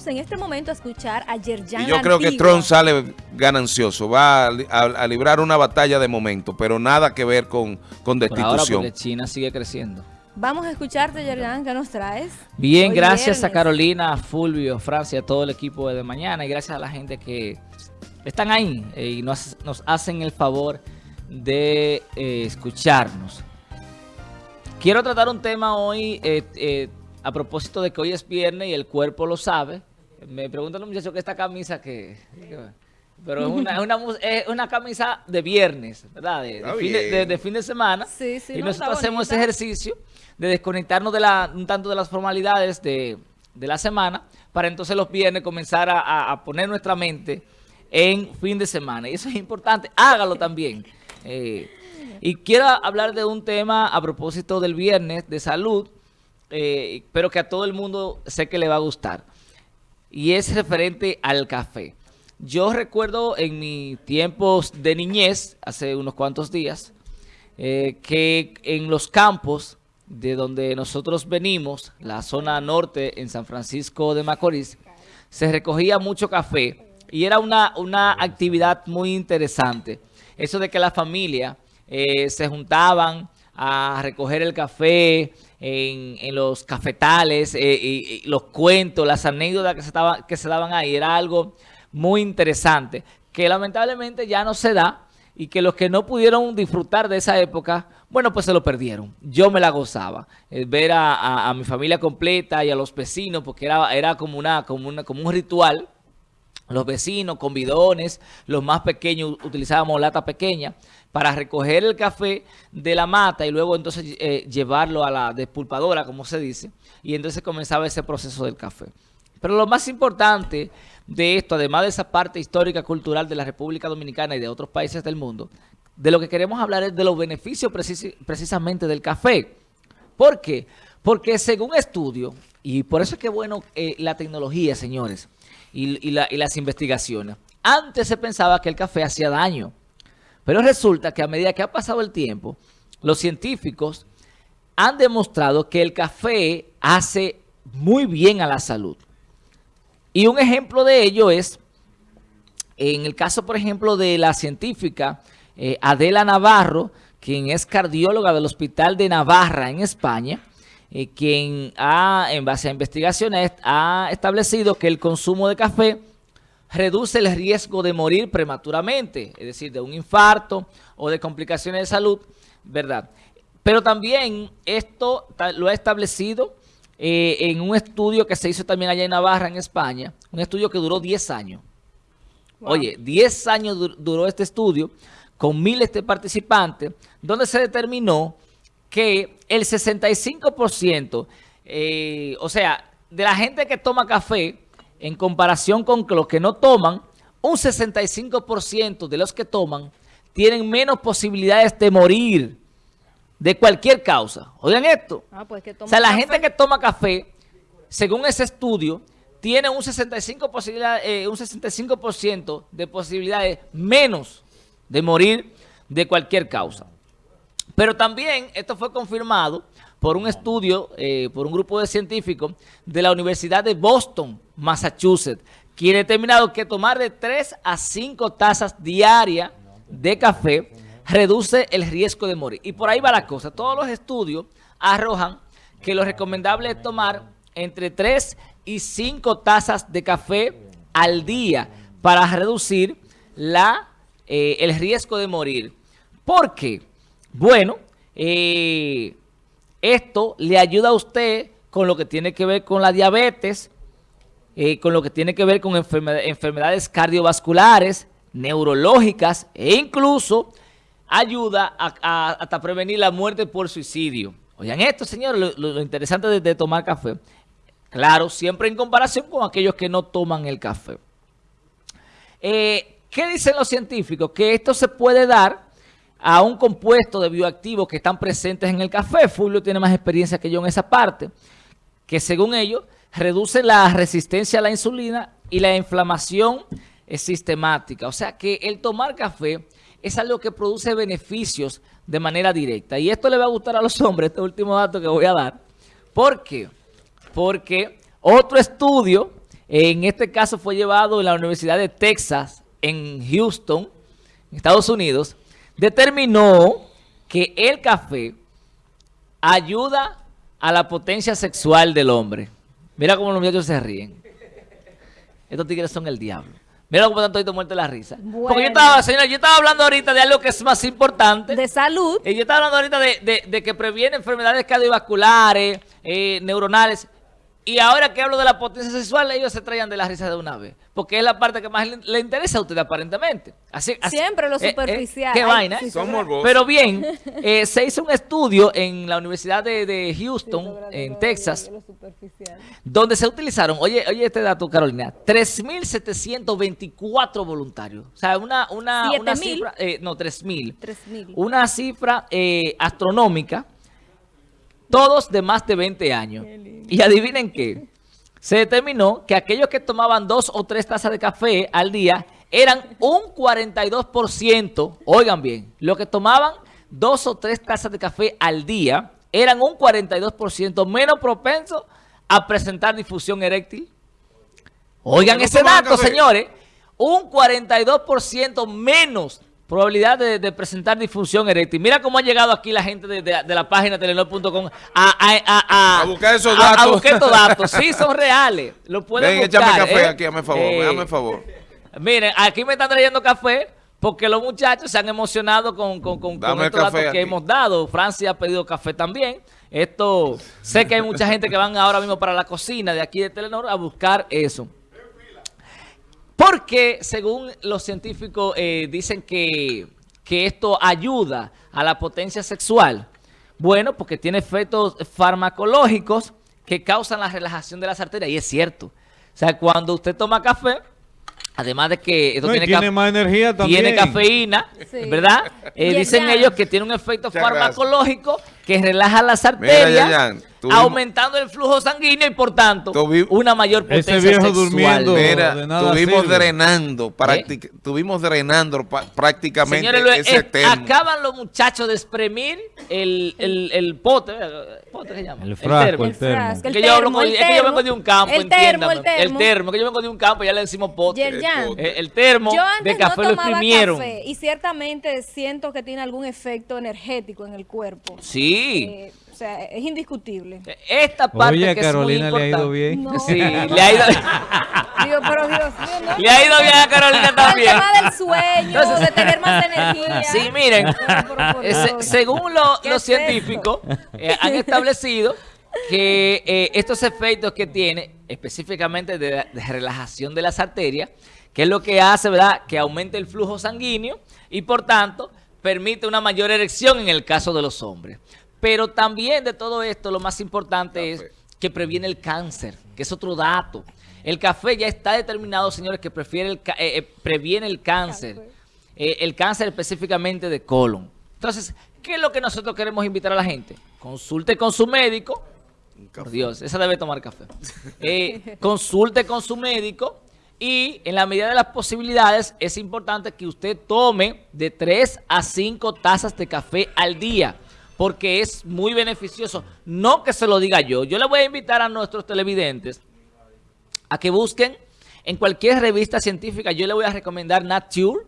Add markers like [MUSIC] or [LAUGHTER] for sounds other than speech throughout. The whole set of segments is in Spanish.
vamos en este momento a escuchar a Yerjan Y yo creo que Trump sale ganancioso, va a, librar una batalla de momento, pero nada que ver con, con destitución. Por ahora China sigue creciendo. Vamos a escucharte, Yerjan, ¿qué nos traes? Bien, gracias a Carolina, a Fulvio, Francia, a todo el equipo de Mañana y gracias a la gente que están ahí eh, y nos, hacen el favor de eh, escucharnos. Quiero tratar un tema hoy eh, a propósito de que hoy es viernes y el cuerpo lo sabe. Me preguntan los muchachos que esta camisa que... Pero es una, es una, camisa de viernes, ¿verdad? De, fin, de, semana. y nosotros hacemos ese ejercicio de desconectarnos de la, un tanto de las formalidades de, la semana para entonces los viernes comenzar a, poner nuestra mente en fin de semana. Y eso es importante. Hágalo también. Eh, y quiero hablar de un tema a propósito del viernes de salud, eh, pero que a todo el mundo sé que le va a gustar. Y es referente al café. Yo recuerdo en mis tiempos de niñez, hace unos cuantos días, eh, que en los campos de donde nosotros venimos, la zona norte en San Francisco de Macorís, se recogía mucho café y era una, una actividad muy interesante. Eso de que la familia eh, se juntaban a recoger el café en, los cafetales, eh, y, los cuentos, las anécdotas que se, que se daban ahí, era algo muy interesante, que lamentablemente ya no se da y que los que no pudieron disfrutar de esa época, bueno, pues se lo perdieron. Yo me la gozaba. Eh, ver a, mi familia completa y a los vecinos, porque era, era como, una, como, una, como un ritual. Los vecinos con bidones, los más pequeños utilizábamos lata pequeña para recoger el café de la mata y luego entonces eh, llevarlo a la despulpadora, como se dice, y entonces comenzaba ese proceso del café. Pero lo más importante de esto, además de esa parte histórica, cultural de la República Dominicana y de otros países del mundo, de lo que queremos hablar es de los beneficios precisamente del café. ¿Por qué? Porque según estudio, y por eso es que bueno eh, la tecnología, señores, y, las investigaciones, antes se pensaba que el café hacía daño, pero resulta que a medida que ha pasado el tiempo, los científicos han demostrado que el café hace muy bien a la salud. Y un ejemplo de ello es, en el caso, por ejemplo, de la científica eh, Adela Navarro, quien es cardióloga del Hospital de Navarra en España, eh, quien ha, en base a investigaciones, ha establecido que el consumo de café reduce el riesgo de morir prematuramente, es decir, de un infarto o de complicaciones de salud, ¿verdad? Pero también esto lo ha establecido eh, en un estudio que se hizo también allá en Navarra, en España, un estudio que duró 10 años. Oye, 10 años duró este estudio con miles de participantes, donde se determinó que el 65%, eh, o sea, de la gente que toma café, en comparación con los que no toman, un 65% de los que toman tienen menos posibilidades de morir de cualquier causa. Oigan esto. Ah, pues o sea, la gente que toma café, según ese estudio, tiene un 65%, posibilidad, eh, un 65 de posibilidades menos de morir de cualquier causa. Pero también esto fue confirmado por un estudio, eh, por un grupo de científicos de la Universidad de Boston, Massachusetts, quien ha determinado que tomar de 3 a 5 tazas diarias de café reduce el riesgo de morir. Y por ahí va la cosa. Todos los estudios arrojan que lo recomendable es tomar entre 3 y 5 tazas de café al día para reducir la, eh, el riesgo de morir. ¿Por qué? Bueno, eh, esto le ayuda a usted con lo que tiene que ver con la diabetes, eh, con lo que tiene que ver con enfermedades cardiovasculares, neurológicas e incluso ayuda a, hasta prevenir la muerte por suicidio. Oigan esto, señores, lo, interesante de, tomar café. Claro, siempre en comparación con aquellos que no toman el café. Eh, ¿Qué dicen los científicos? Que esto se puede dar a un compuesto de bioactivos que están presentes en el café. Fulvio tiene más experiencia que yo en esa parte. Que según ellos, reduce la resistencia a la insulina y la inflamación sistemática. O sea que el tomar café es algo que produce beneficios de manera directa. Y esto le va a gustar a los hombres, este último dato que voy a dar. ¿Por qué? Porque otro estudio en este caso fue llevado en la Universidad de Texas, en Houston, Estados Unidos, determinó que el café ayuda a la potencia sexual del hombre. Mira cómo los muchachos se ríen. Estos tigres son el diablo. Mira cómo están todos muertos de la risa. Porque yo estaba, señora, yo estaba hablando ahorita de algo que es más importante. De salud. Y yo estaba hablando ahorita de, de, que previene enfermedades cardiovasculares, eh, neuronales. Y ahora que hablo de la potencia sexual, ellos se traían de la risa de una vez. Porque es la parte que más le, interesa a usted aparentemente. Así, Siempre lo eh, eh, superficial. qué vaina. Pero bien, eh, se hizo un estudio en la Universidad de, Houston, en Texas, donde se utilizaron, oye, oye este dato Carolina, 3.724 voluntarios. O sea, una, una, una cifra, no, 3.000. Una cifra astronómica todos de más de 20 años. Y adivinen qué, se determinó que aquellos que tomaban dos o tres tazas de café al día eran un 42%, oigan bien, los que tomaban dos o tres tazas de café al día eran un 42% menos propensos a presentar difusión eréctil. Oigan ese dato, señores, un 42% menos probabilidad de, presentar disfunción eréctil. Mira cómo ha llegado aquí la gente de, la página telenor.com a, a, buscar esos datos. A, buscar estos datos. Sí, [LAUGHS] son reales. Lo pueden Ven, buscar. échame café ¿eh? aquí, hazme favor, eh, hazme favor. Miren, aquí me están trayendo café porque los muchachos se han emocionado con, con, con, estos datos que hemos dado. Francia ha pedido café también. Esto, sé que hay mucha gente que van ahora mismo para la cocina de aquí de Telenor a buscar eso. Porque según los científicos eh, dicen que, esto ayuda a la potencia sexual. Bueno, porque tiene efectos farmacológicos que causan la relajación de las arterias. Y es cierto. O sea, cuando usted toma café, además de que esto tiene, más energía también. Tiene cafeína, ¿verdad? Eh, dicen ellos que tiene un efecto farmacológico que relaja las arterias aumentando el flujo sanguíneo y por tanto una mayor potencia Ese viejo durmiendo Mira, estuvimos drenando, ¿Eh? estuvimos drenando prácticamente ese tema. Acaban los muchachos de exprimir el, el, el pote, ¿pote se llama? El frasco, el termo. El termo. Que yo, es que yo vengo de un campo, el termo, el termo. El termo, que yo vengo de un campo, ya le decimos pote. El, el, termo de café lo exprimieron. Café y ciertamente siento que tiene algún efecto energético en el cuerpo. Sí. Eh, sea, es indiscutible. Esta parte Oye, que Carolina es muy le ha ido bien. Sí, [LAUGHS] le ha ido Digo, pero Dios mío, Le ha ido bien a Carolina también. El tema del sueño, de tener más [LAUGHS] energía. Sí, miren, según los científicos, eh, han establecido que eh, estos efectos que tiene, específicamente de, de, relajación de las arterias, que es lo que hace, ¿verdad?, que aumente el flujo sanguíneo y, por tanto, permite una mayor erección en el caso de los hombres. Pero también de todo esto, lo más importante es que previene el cáncer, que es otro dato. El café ya está determinado, señores, que prefiere el, eh, eh, previene el cáncer. Eh, el cáncer específicamente de colon. Entonces, ¿qué es lo que nosotros queremos invitar a la gente? Consulte con su médico. Por Dios, esa debe tomar café. [LAUGHS] consulte con su médico y en la medida de las posibilidades es importante que usted tome de 3 a 5 tazas de café al día porque es muy beneficioso. No que se lo diga yo. Yo le voy a invitar a nuestros televidentes a que busquen en cualquier revista científica. Yo le voy a recomendar Nature.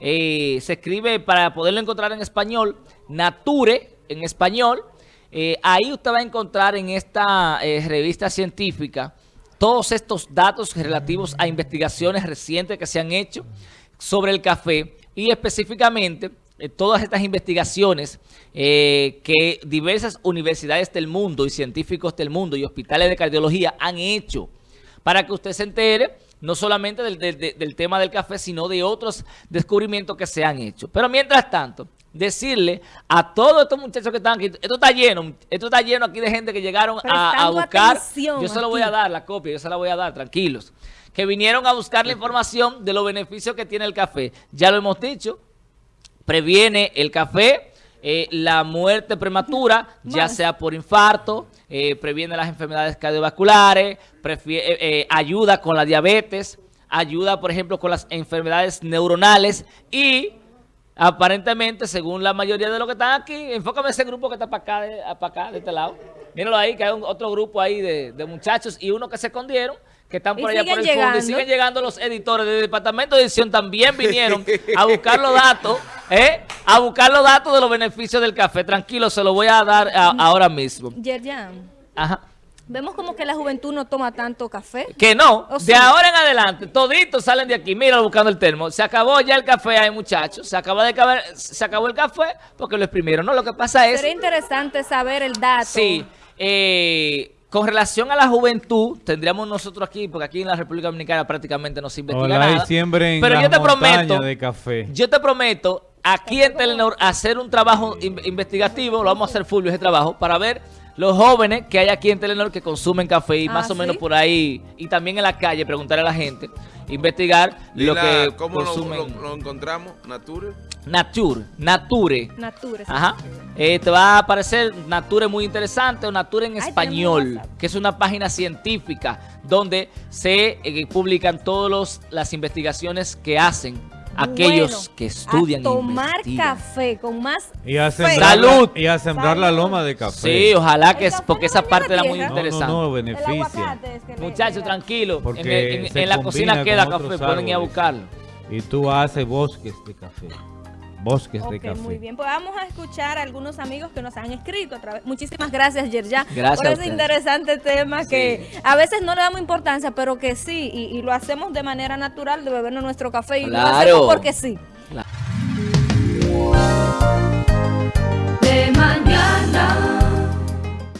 Eh, se escribe para poderlo encontrar en español, Nature en español. Eh, ahí usted va a encontrar en esta eh, revista científica todos estos datos relativos a investigaciones recientes que se han hecho sobre el café y específicamente todas estas investigaciones eh, que diversas universidades del mundo y científicos del mundo y hospitales de cardiología han hecho para que usted se entere no solamente del, tema del café, sino de otros descubrimientos que se han hecho. Pero mientras tanto, decirle a todos estos muchachos que están aquí, esto está lleno, esto está lleno aquí de gente que llegaron a, buscar, yo se lo voy a dar la copia, yo se la voy a dar, tranquilos, que vinieron a buscar la información de los beneficios que tiene el café. Ya lo hemos dicho, previene el café, eh, la muerte prematura, ya sea por infarto, eh, previene las enfermedades cardiovasculares, eh, ayuda con la diabetes, ayuda, por ejemplo, con las enfermedades neuronales y aparentemente, según la mayoría de los que están aquí, enfócame ese grupo que está para acá, de, para acá, de este lado. Míralo ahí, que hay otro grupo ahí de, de muchachos y uno que se escondieron, que están por Y allá por el fondo y siguen llegando los editores del departamento de edición también vinieron a buscar los datos, [LAUGHS] ¿eh? a buscar los datos de los beneficios del café. Tranquilo, se lo voy a dar a- ahora mismo. Yerjan, Ajá. vemos como que la juventud no toma tanto café. Que no, ¿O de ahora en adelante, toditos salen de aquí, mira buscando el termo. Se acabó ya el café ahí, muchachos. Se acaba de acabar, se acabó el café porque lo exprimieron. No, lo que pasa es... Sería interesante saber el dato. Sí, eh, con relación a la juventud, tendríamos nosotros aquí, porque aquí en la República Dominicana prácticamente no se investiga y nada. siembren pero yo te prometo, de café. yo te prometo, aquí en Telenor, hacer un trabajo in- investigativo, lo vamos a hacer Fulvio ese trabajo, para ver los jóvenes que hay aquí en Telenor que consumen café y Ah, más o menos ¿sí? por ahí, y también en la calle, preguntarle a la gente, investigar lo que ¿Cómo lo, consumen. lo- lo encontramos? ¿Nature? Nature, Nature. Nature. sí. Ajá. Eh, te va a aparecer Nature muy interesante o Nature en Ay, español, que es una página científica donde se eh, publican todas las investigaciones que hacen aquellos Bueno, que estudian a tomar e café con más Y a sembrar, ¡Salud! La, y a sembrar la loma de café. Sí, ojalá que es porque no esa parte la era muy no, no, interesante. no, El beneficia. aguacate es que le- Muchachos, tranquilo. Porque En, en- en la cocina queda café, pueden ir a buscarlo. Y tú haces bosques de café. Bosques de Ok, café. muy bien. Pues vamos a escuchar a algunos amigos que nos han escrito a través. Muchísimas gracias, Yerjan, Gracias por ese interesante tema que a veces no le damos importancia, pero que sí, y, y lo hacemos de manera natural de bebernos nuestro café y lo Claro. hacemos porque sí.